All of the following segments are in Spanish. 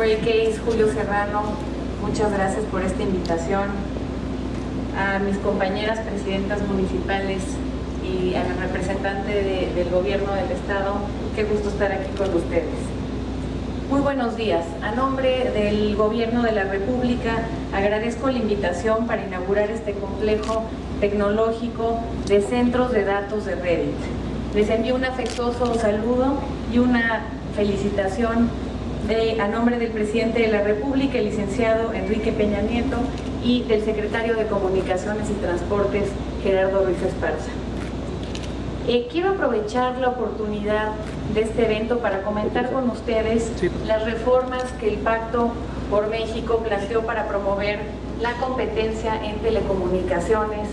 Mary Case, Julio Serrano, muchas gracias por esta invitación. A mis compañeras presidentas municipales y a la representante del gobierno del estado, qué gusto estar aquí con ustedes. Muy buenos días. A nombre del Gobierno de la República agradezco la invitación para inaugurar este complejo tecnológico de centros de datos de Reddit. Les envío un afectuoso saludo y una felicitación de, a nombre del presidente de la República, el licenciado Enrique Peña Nieto, y del secretario de Comunicaciones y Transportes, Gerardo Ruiz Esparza. Eh, quiero aprovechar la oportunidad de este evento para comentar con ustedes las reformas que el Pacto por México planteó para promover la competencia en telecomunicaciones,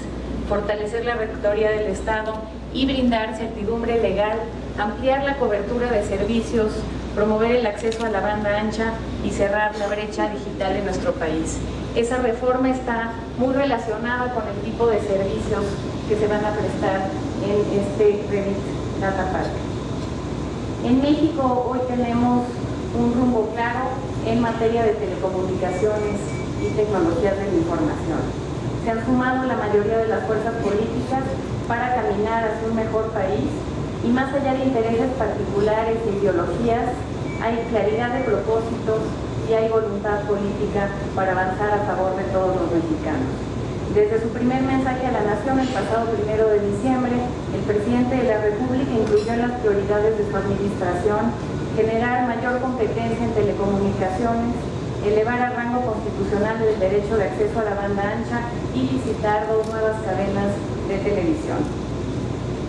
fortalecer la rectoría del Estado y brindar certidumbre legal, ampliar la cobertura de servicios, promover el acceso a la banda ancha y cerrar la brecha digital en nuestro país. Esa reforma está muy relacionada con el tipo de servicios que se van a prestar en este Revit Data Park. En México hoy tenemos un rumbo claro en materia de telecomunicaciones y tecnologías de la información. Se han sumado la mayoría de las fuerzas políticas para caminar hacia un mejor país y más allá de intereses particulares e ideologías, hay claridad de propósitos y hay voluntad política para avanzar a favor de todos los mexicanos. Desde su primer mensaje a la Nación el pasado primero de diciembre, el presidente de la República incluyó en las prioridades de su administración generar mayor competencia en telecomunicaciones, elevar al rango constitucional el derecho de acceso a la banda ancha y visitar dos nuevas cadenas de televisión.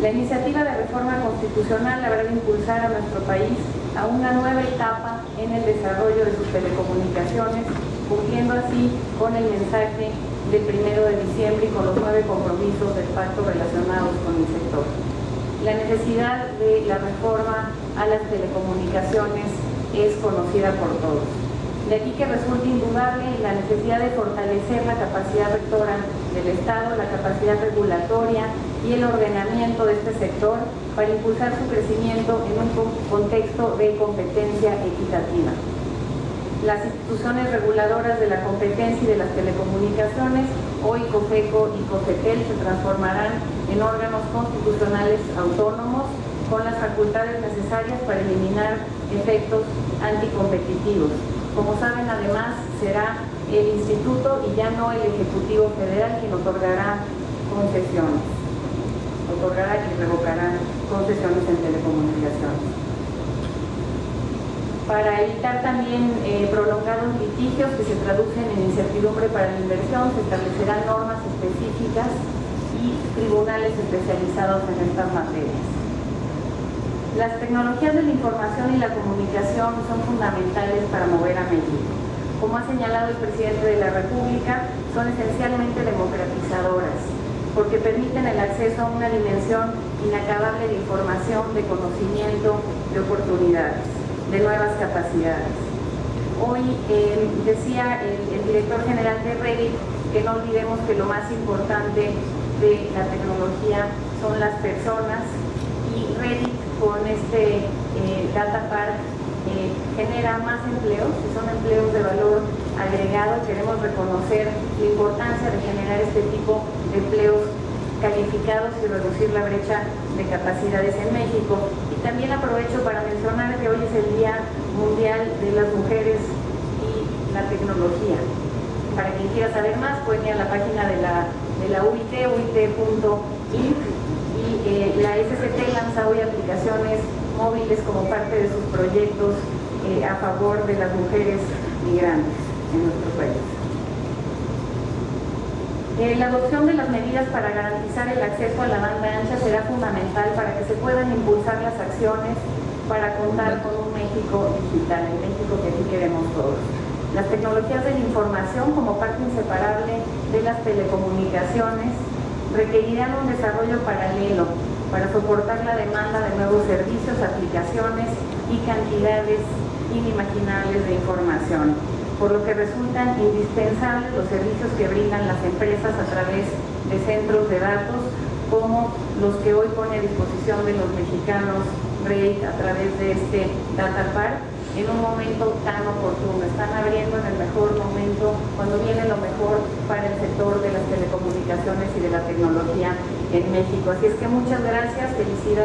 La iniciativa de reforma constitucional habrá de impulsar a nuestro país a una nueva etapa en el desarrollo de sus telecomunicaciones, cumpliendo así con el mensaje del primero de diciembre y con los nueve compromisos del pacto relacionados con el sector. La necesidad de la reforma a las telecomunicaciones es conocida por todos. De aquí que resulta indudable la necesidad de fortalecer la capacidad rectora del Estado, la capacidad regulatoria y el ordenamiento de este sector para impulsar su crecimiento en un contexto de competencia equitativa. Las instituciones reguladoras de la competencia y de las telecomunicaciones, hoy COFECO y COFETEL, se transformarán en órganos constitucionales autónomos con las facultades necesarias para eliminar efectos anticompetitivos. Como saben, además, será el Instituto y ya no el Ejecutivo Federal quien otorgará concesiones, otorgará y revocará concesiones en telecomunicaciones. Para evitar también eh, prolongados litigios que se traducen en incertidumbre para la inversión, se establecerán normas específicas y tribunales especializados en estas materias. Las tecnologías de la información y la comunicación son fundamentales para mover a México. Como ha señalado el presidente de la República, son esencialmente democratizadoras, porque permiten el acceso a una dimensión inacabable de información, de conocimiento, de oportunidades, de nuevas capacidades. Hoy eh, decía el, director general de Reddit que no olvidemos que lo más importante de la tecnología son las personas y Reddit con este eh, Data Park eh, genera más empleos, que son empleos de valor agregado. Queremos reconocer la importancia de generar este tipo de empleos calificados y reducir la brecha de capacidades en México. Y también aprovecho para mencionar que hoy es el Día Mundial de las Mujeres y la Tecnología. Para quien quiera saber más, pueden ir a la página de la, de la UIT, uit.inc, la SCT lanza hoy aplicaciones móviles como parte de sus proyectos eh, a favor de las mujeres migrantes en nuestro país. Eh, la adopción de las medidas para garantizar el acceso a la banda ancha será fundamental para que se puedan impulsar las acciones para contar con un México digital, el México que aquí queremos todos. Las tecnologías de la información como parte inseparable de las telecomunicaciones requerirán un desarrollo paralelo para soportar la demanda de nuevos servicios, aplicaciones y cantidades inimaginables de información por lo que resultan indispensables los servicios que brindan las empresas a través de centros de datos como los que hoy pone a disposición de los mexicanos REIT a través de este Data Park, en un momento tan oportuno, están abriendo en el mejor momento, cuando viene lo mejor para el sector de las telecomunicaciones y de la tecnología en México. Así es que muchas gracias, felicidades.